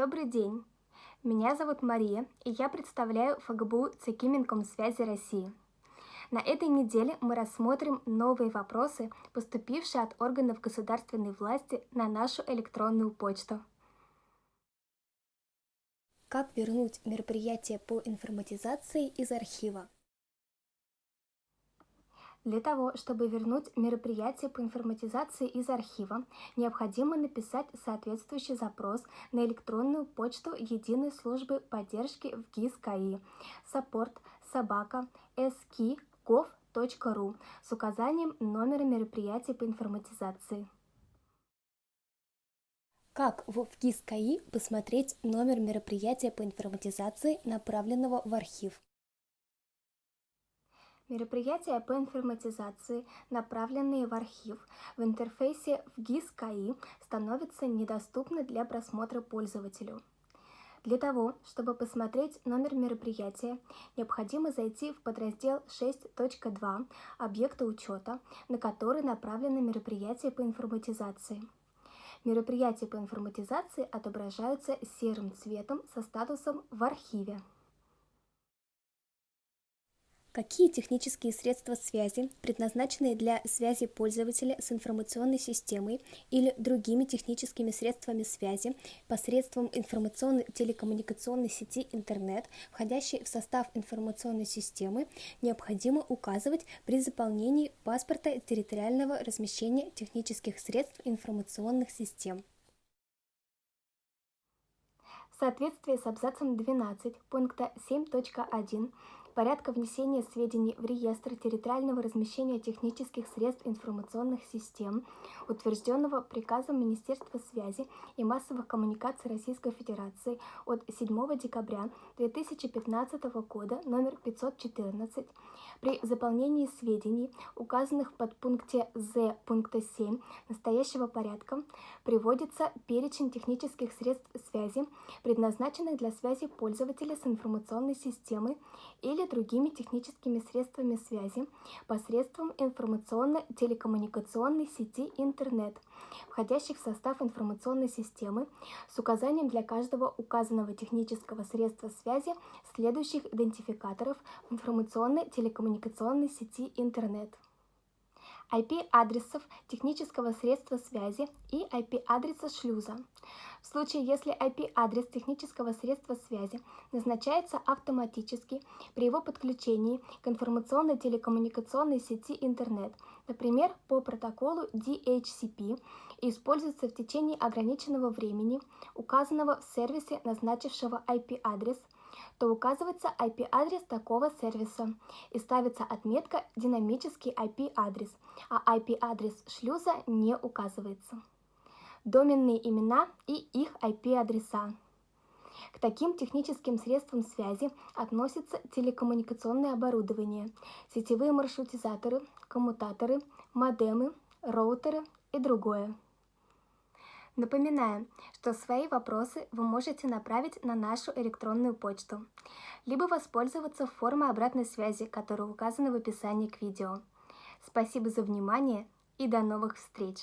Добрый день! Меня зовут Мария, и я представляю ФГБУ ЦК Минкомсвязи России. На этой неделе мы рассмотрим новые вопросы, поступившие от органов государственной власти на нашу электронную почту. Как вернуть мероприятие по информатизации из архива? Для того, чтобы вернуть мероприятие по информатизации из архива, необходимо написать соответствующий запрос на электронную почту Единой службы поддержки в ГИС КАИ support собака ski.gov.ru с указанием номера мероприятия по информатизации. Как в ГИС КАИ посмотреть номер мероприятия по информатизации, направленного в архив? Мероприятия по информатизации, направленные в архив, в интерфейсе в ГИС КАИ становятся недоступны для просмотра пользователю. Для того, чтобы посмотреть номер мероприятия, необходимо зайти в подраздел 6.2 объекта учета, на который направлено мероприятие по информатизации. Мероприятия по информатизации отображаются серым цветом со статусом «В архиве». Какие технические средства связи, предназначенные для связи пользователя с информационной системой или другими техническими средствами связи посредством информационной телекоммуникационной сети интернет, входящей в состав информационной системы, необходимо указывать при заполнении паспорта территориального размещения технических средств информационных систем? В соответствии с абзацем 12 пункта 7.1 порядка внесения сведений в реестр территориального размещения технических средств информационных систем, утвержденного приказом Министерства связи и массовых коммуникаций Российской Федерации от 7 декабря 2015 года номер 514, при заполнении сведений, указанных под пункте З пункта 7 настоящего порядка, приводится перечень технических средств связи, предназначенных для связи пользователя с информационной системой или другими техническими средствами связи посредством информационно-телекоммуникационной сети интернет, входящих в состав информационной системы с указанием для каждого указанного технического средства связи следующих идентификаторов информационно-телекоммуникационной сети интернет. IP-адресов технического средства связи и IP-адреса шлюза. В случае, если IP-адрес технического средства связи назначается автоматически при его подключении к информационной телекоммуникационной сети интернет, например, по протоколу DHCP, и используется в течение ограниченного времени, указанного в сервисе, назначившего IP-адрес, то указывается IP-адрес такого сервиса и ставится отметка «Динамический IP-адрес», а IP-адрес шлюза не указывается. Доменные имена и их IP-адреса. К таким техническим средствам связи относятся телекоммуникационное оборудование, сетевые маршрутизаторы, коммутаторы, модемы, роутеры и другое. Напоминаем, что свои вопросы вы можете направить на нашу электронную почту, либо воспользоваться формой обратной связи, которая указана в описании к видео. Спасибо за внимание и до новых встреч!